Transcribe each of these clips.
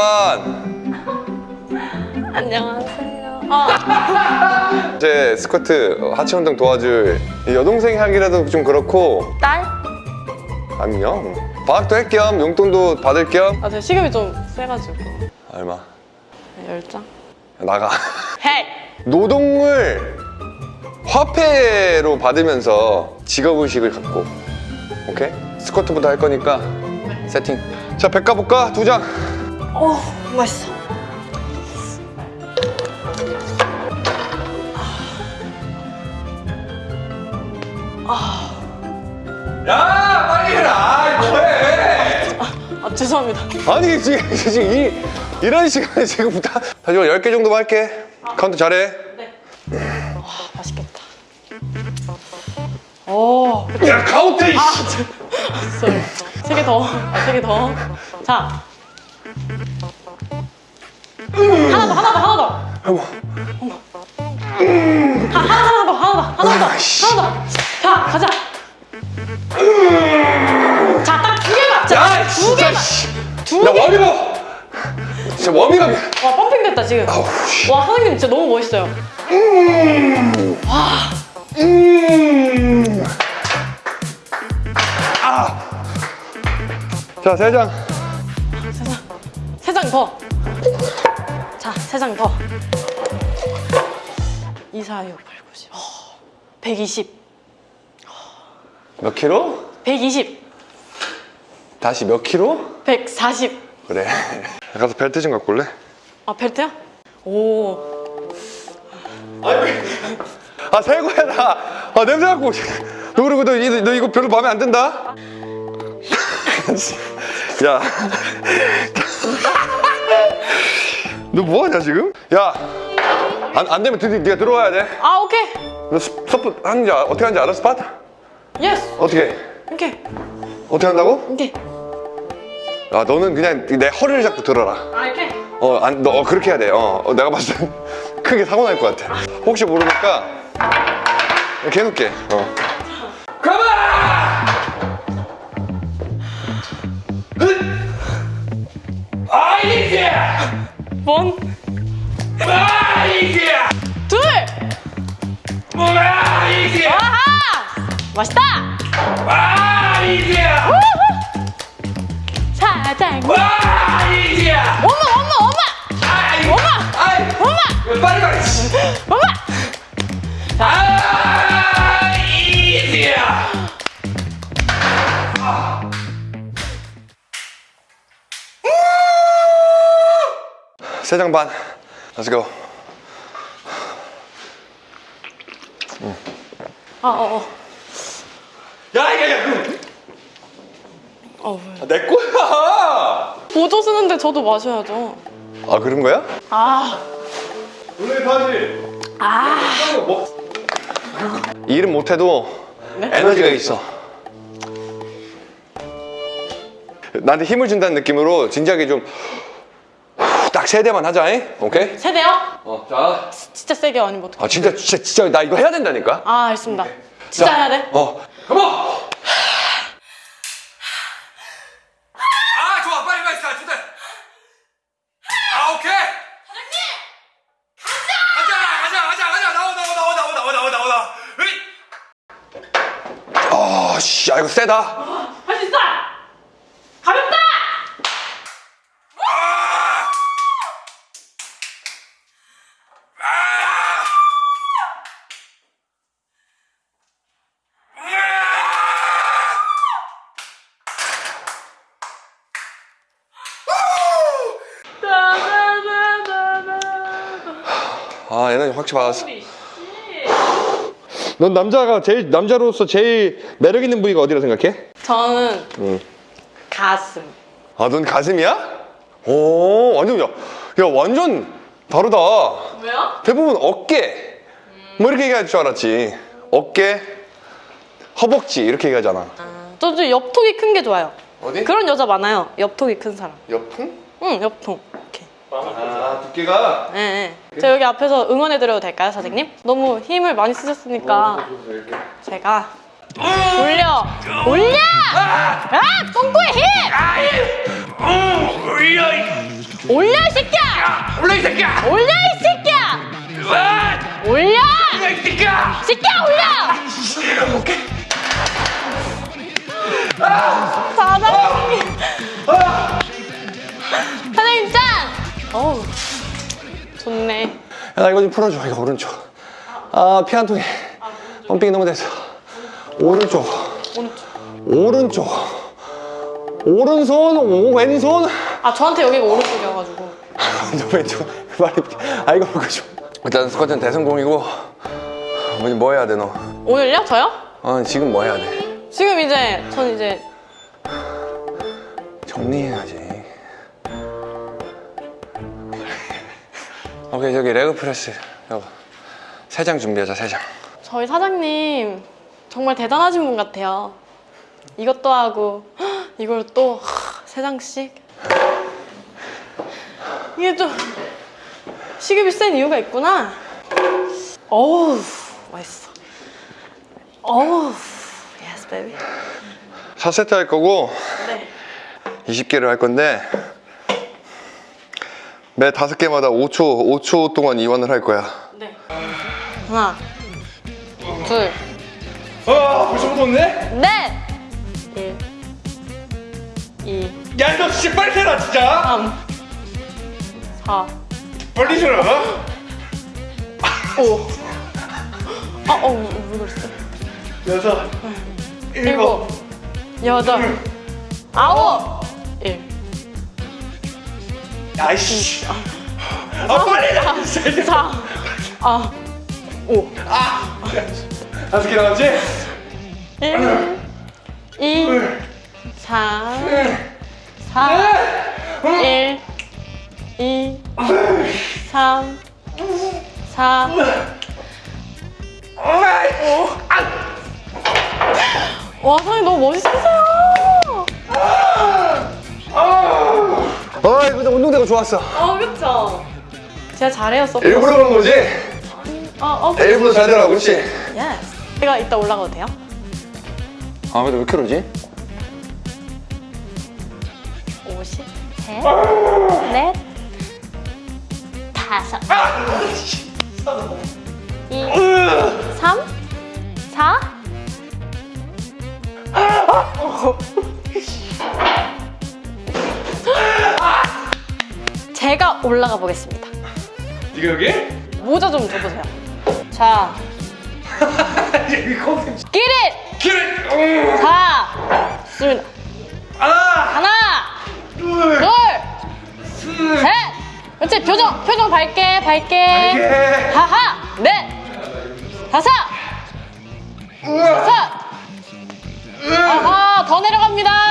잠깐만 안녕하세요. 어, 제 스쿼트 하체 운동 도와줄 이 여동생이 하기라도 좀 그렇고 딸? 안녕 방학도 할 겸 용돈도 받을 겸 아, 제 식욕이 좀 세가지고. 얼마 열 장. 나가 헤이! 노동을 화폐로 받으면서 직업의식을 갖고 오케이? 스쿼트부터 할 거니까 세팅 자 백 가볼까? 두장 어, 맛있어. 야 빨리 해라 뭐해 아, 죄송합니다. 아니 지금 지금 이, 이런 시간에 지금 다 다시 10개 정도만 할게 카운트 잘해 네. 와, 맛있겠다. 오, 야 카운트 sorry. 세개 더. 아, 세개 더. 자. 더. 어머 하, 하나, 하나 더, 하나 더, 하나 더. 하나 더. 자, 가자. 자, 딱 두 개만. 자, 야 두 진짜 개만. 씨. 두 야 개. 워밍업 진짜 워밍업이야 와, 펌핑 됐다, 지금. 아우 씨. 와, 선생님 진짜 너무 멋있어요. 음. 아. 자, 세 장. 세장 더. 자, 세 장 더. 2, 4, 6, 8, 90. 어, 120. 몇 킬로? 120. 다시 몇 킬로? 140. 그래. 가서 벨트 좀 갖고 올래? 아, 벨트야? 오. 아, 새 거야, 나. 아, 냄새 갖고. 너 그리고 너, 이- 너 이거 별로 마음에 안 든다? 야. 너 뭐하냐, 지금? 야. 안, 안 되면 드디 네가 들어와야 돼. 아, 오케이. 너 스- spot 하는지, 아- 어떻게 하는지 알아, spot? Yes. 어떻게? 오케이. 어떻게 한다고? 오케이. 아, 너는 그냥 내 허리를 잡고 들어라. 아, 이렇게. 어, 안, 너 어, 그렇게 해야 돼. 어, 어, 내가 봤을 땐 크게 사고 날 것 같아. 혹시 모르니까 이렇게 해놓게. 어. One. 둘. 아하! 맛있다! 우후! 사장! 엄마, 엄마, 엄마! 엄마! 엄마! 빨리 가. 엄마! 세장 반. Let's go. 아, 어, 어. 야, 야, 야, 그, 어, 왜? 내 거야. 보조 쓰는데 저도 마셔야죠. 아, 그런 거야? 아, 오늘 다지. 아. 뭐? 일은 못해도 네? 에너지가 있어. 나한테 힘을 준다는 느낌으로 진지하게 좀 딱 세 대만 하자, 잉? 오케이? 세 대요? 어, 자. 진짜 세게 아니면 어떡해. 아, 진짜, 진짜, 진짜 나 이거 해야 된다니까? 아, 알겠습니다. 진짜 자, 해야 돼? 어. 컴온! 아, 좋아. 빨리 빨리 가. 좋다. 아, 오케이. 사장님! 가자! 가자, 가자, 가자. 나와, 나와, 나와, 나와, 나와, 나와, 나와, 나와. 으이! 아, 씨. 아, 이거 세다. 아, 에너지 확실히 받았어. 넌 남자가 제일 남자로서 제일 매력 있는 부위가 어디라 생각해? 저는 응. 가슴. 아, 넌 가슴이야? 오, 완전 야, 야 완전 다르다. 왜요? 대부분 어깨 뭐 이렇게 얘기할 줄 알았지. 어깨, 허벅지 이렇게 얘기하잖아. 저도 옆통이 큰 게 좋아요. 어디? 그런 여자 많아요. 옆통이 큰 사람. 옆통? 응, 옆통. 아, 두께가 예, 예. 저 여기 앞에서 응원해드려도 될까요, 사장님? 너무 힘을 많이 쓰셨으니까 이렇게. 제가 올려! 올려! 아! 똥꼬에 힘! 올려 이 새끼야! 올라 이 새끼야! 올려 이 새끼야! 와! 올려! 올라 이 새끼야! 새끼야 올려! 야, 나 이거 좀 풀어줘. 이거 오른쪽. 아, 피 한 통에. 펌핑이 너무 됐어. 오른쪽. 오른쪽. 오른손, 오, 왼손. 아 저한테 여기가 오른쪽이어가지고 너 왼쪽. 말이. 아, 이거 풀어줘. 일단 스쿼트는 대성공이고. 뭐지, 뭐 해야 돼, 너? 오늘요? 저요? 어, 지금 뭐 해야 돼? 지금 이제 전 이제 정리해야지. 오케이, 저기 leg press. 여보. 세장 준비하자, 세 장. 저희 사장님 정말 대단하신 분 같아요 이것도 하고 헉, 이걸 또 세 장씩 이게 좀 시급이 센 이유가 있구나 어우 맛있어 어우 Yes baby 4세트 할 거고, 네 20개를 할 건데 매 다섯 개마다 5초 5초 동안 이완을 할 거야. 네. 하나, 둘, 아, 벌써 묻었네? 넷, 일, 이, 야, 너 진짜 빨리 해라, 진짜! 삼, 사, 빨리 해라! 오. 아, 어, 왜 그랬어? 여섯, 일곱, 여덟, 아홉, 일. 아이씨. 아, 빨리 해라, 진짜! 사, 아, 오. 다섯 개 나왔지? 일, 이, 삼, 사, 일, 이, 삼, 사, 와, 사장님 너무 멋있으세요. 아 이거 운동되고 좋았어. 어, 그쵸? 제가 잘해요, support. 일부러 그런 거지? 어, 어, 일부러 잘 되라고 그렇지? Yes. 제가 이따 올라가도 돼요? 아 근데 왜 그러지? 50, 셋, 넷, 다섯, 이, 삼, 사, 제가 올라가 보겠습니다. 네가 여기? 모자 좀 줘보세요. 자, 컨셉. 끼릿! 길! 자, 좋습니다. 하나, 하나, 둘, 둘, 셋! 그렇지, 표정, 표정 밝게, 밝게. 예. 하하! 넷! 다섯! 여섯! 아하! 더 내려갑니다!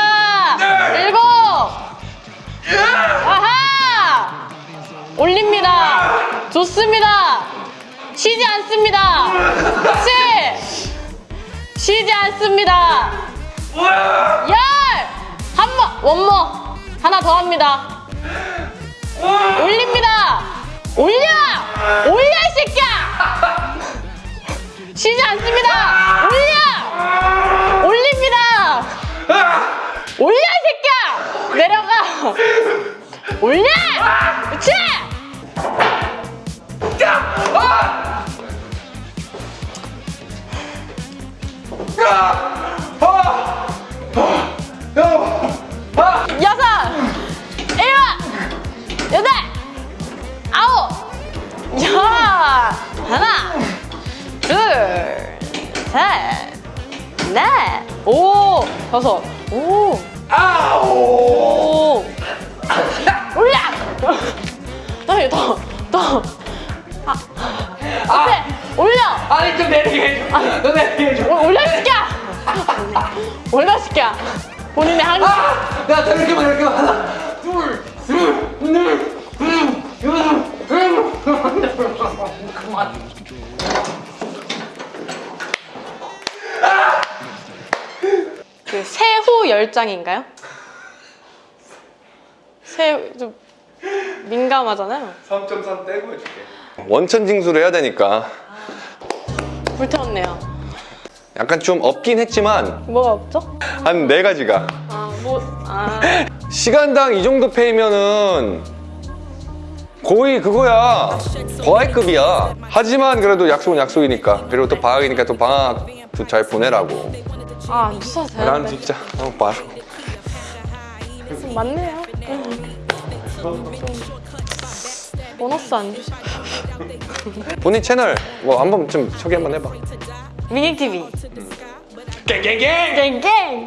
좋습니다! 쉬지 않습니다! 그렇지! 쉬지 않습니다! 와! 열! 한 번! 원모! 하나 더 합니다! 올립니다! 올려! 올려, 이 새끼야! 쉬지 않습니다! 올려! 올립니다! 올려, 이 새끼야! 내려가! 올려! 그렇지! 셋! 넷! 오! 다섯! 오! 아우! 오! 올려! 다시 더! 더! 아! 앞에! 올려! 아니, 좀 내리게 해줘. 너 내리게 해줘. 올- 올려, 이 새끼야! 올려, 이 새끼야! 본인의 한 아! 나 이렇게만 하나, 둘, 둘, 둘, 둘, 둘, 둘. 그만. 그 새후 열장인가요? 새, 좀 민감하잖아요. 3.3 떼고 해줄게. 원천 징수를 해야 되니까 불태웠네요. 약간 좀 없긴 했지만 뭐가 없죠? 한 네 가지가 아, 뭐, 아. 시간당 이 정도 페이면은 거의 그거야 과외급이야 하지만 그래도 약속은 약속이니까 그리고 또 방학이니까 또 방학도 잘 보내라고 아, 안 주셔도 난 되는데. 진짜 어, 봐. 맞네요. 좀 보너스 안 주셔. 본인 채널 뭐 한번 좀 소개 한번 해봐 미닝 TV. 깽깽깽 갱갱.